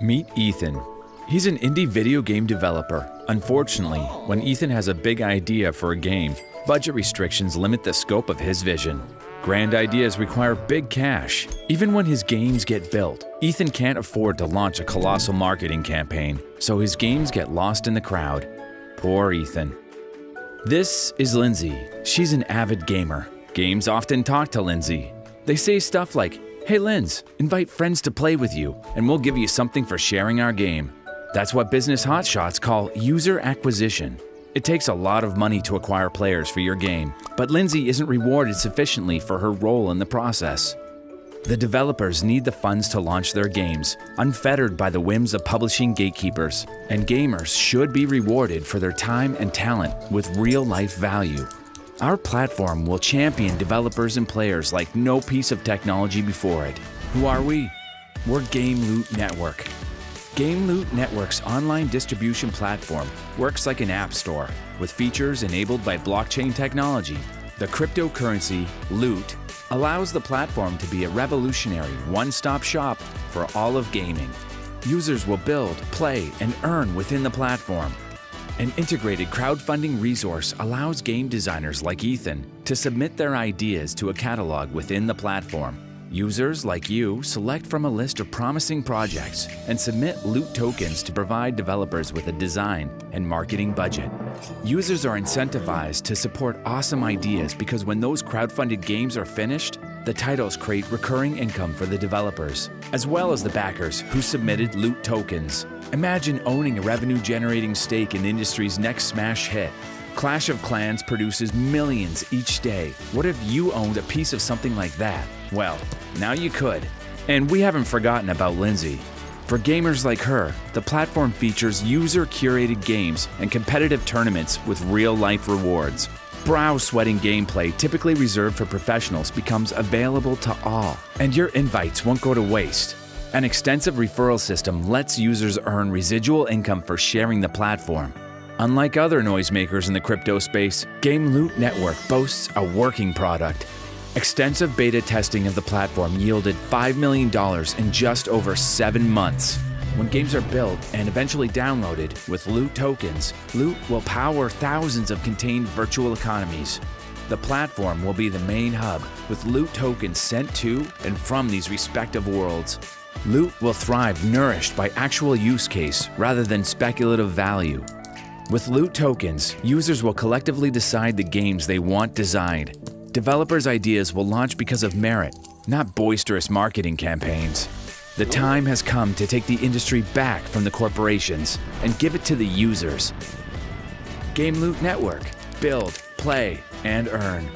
Meet Ethan. He's an indie video game developer. Unfortunately, when Ethan has a big idea for a game, budget restrictions limit the scope of his vision. Grand ideas require big cash. Even when his games get built, Ethan can't afford to launch a colossal marketing campaign, so his games get lost in the crowd. Poor Ethan. This is Lindsay. She's an avid gamer. Games often talk to Lindsay. They say stuff like, Hey Linz, invite friends to play with you, and we'll give you something for sharing our game. That's what business hotshots call user acquisition. It takes a lot of money to acquire players for your game, but Lindsay isn't rewarded sufficiently for her role in the process. The developers need the funds to launch their games, unfettered by the whims of publishing gatekeepers, and gamers should be rewarded for their time and talent with real life value. Our platform will champion developers and players like no piece of technology before it. Who are we? We're Game Loot Network. Game Loot Network's online distribution platform works like an app store with features enabled by blockchain technology. The cryptocurrency, Loot, allows the platform to be a revolutionary one-stop shop for all of gaming. Users will build, play, and earn within the platform. An integrated crowdfunding resource allows game designers like Ethan to submit their ideas to a catalog within the platform. Users like you select from a list of promising projects and submit loot tokens to provide developers with a design and marketing budget. Users are incentivized to support awesome ideas because when those crowdfunded games are finished, the titles create recurring income for the developers, as well as the backers who submitted loot tokens. Imagine owning a revenue generating stake in the industry's next smash hit. Clash of Clans produces millions each day. What if you owned a piece of something like that? Well, now you could. And we haven't forgotten about Lindsay. For gamers like her, the platform features user curated games and competitive tournaments with real life rewards. Brow sweating gameplay typically reserved for professionals becomes available to all, and your invites won't go to waste. An extensive referral system lets users earn residual income for sharing the platform. Unlike other noisemakers in the crypto space, Game Loot Network boasts a working product. Extensive beta testing of the platform yielded $5 million in just over seven months. When games are built and eventually downloaded with Loot tokens, Loot will power thousands of contained virtual economies. The platform will be the main hub, with Loot tokens sent to and from these respective worlds. Loot will thrive nourished by actual use case rather than speculative value. With Loot tokens, users will collectively decide the games they want designed. Developers' ideas will launch because of merit, not boisterous marketing campaigns. The time has come to take the industry back from the corporations and give it to the users. Game Loot Network. Build, play, and earn.